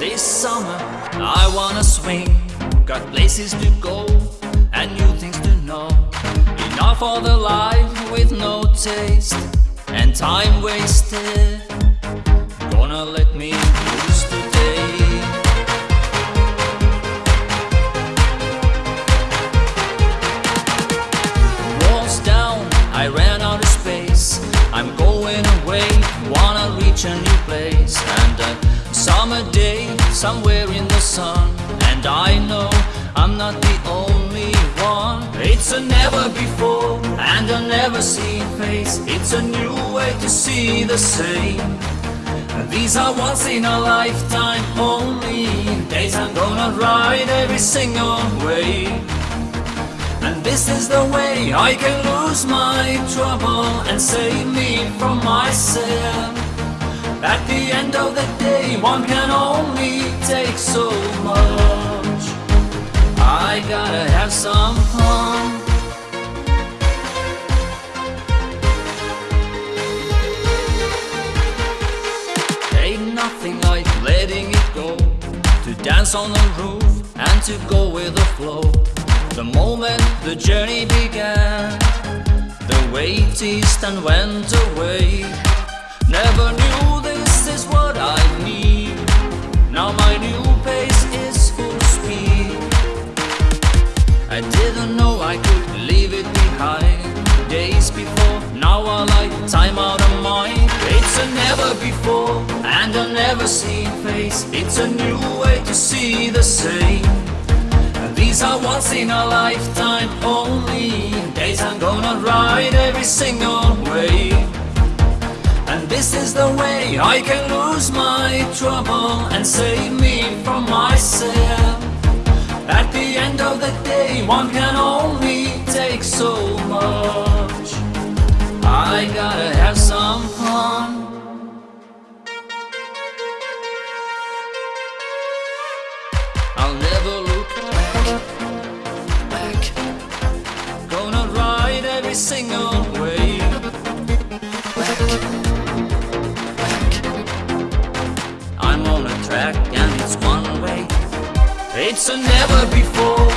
This summer I wanna swing. Got places to go and new things to know. Enough for the life with no taste And time wasted. Gonna let me loose today Walls down, I ran out of space. I'm going away, wanna reach a new place. And summer day, somewhere in the sun. And I know I'm not the only one. It's a never before and a never seen face. It's a new way to see the same. These are once in a lifetime only Days. I'm gonna ride every single way. And this is the way I can lose my trouble and save me from myself At the end of the day one can only take so much. I gotta have some fun. Ain't nothing like letting it go. To dance on the roof and to go with the flow. The moment the journey began The weight eased and went away Never knew I didn't know I could leave it behind. Days before, now I like time out of mind. It's a never before and a never seen face. It's a new way to see the same. And these are once in a lifetime only. Days I'm gonna ride every single way. And this is the way I can lose my trouble And save me from myself one can only take so much. I gotta have some fun. I'll never look back. Gonna ride every single way Back, back. I'm on a track and it's one way. It's a never before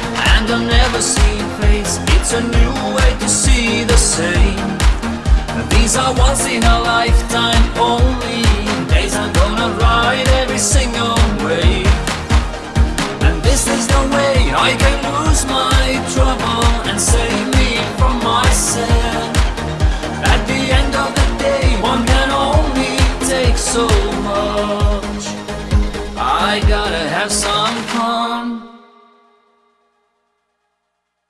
a never seen face. It's a new way to see the same. These are once in a lifetime only. Days I'm gonna ride every single way. And this is the way I can lose my trouble and save me from myself. At the end of the day one can only take so much. I gotta have some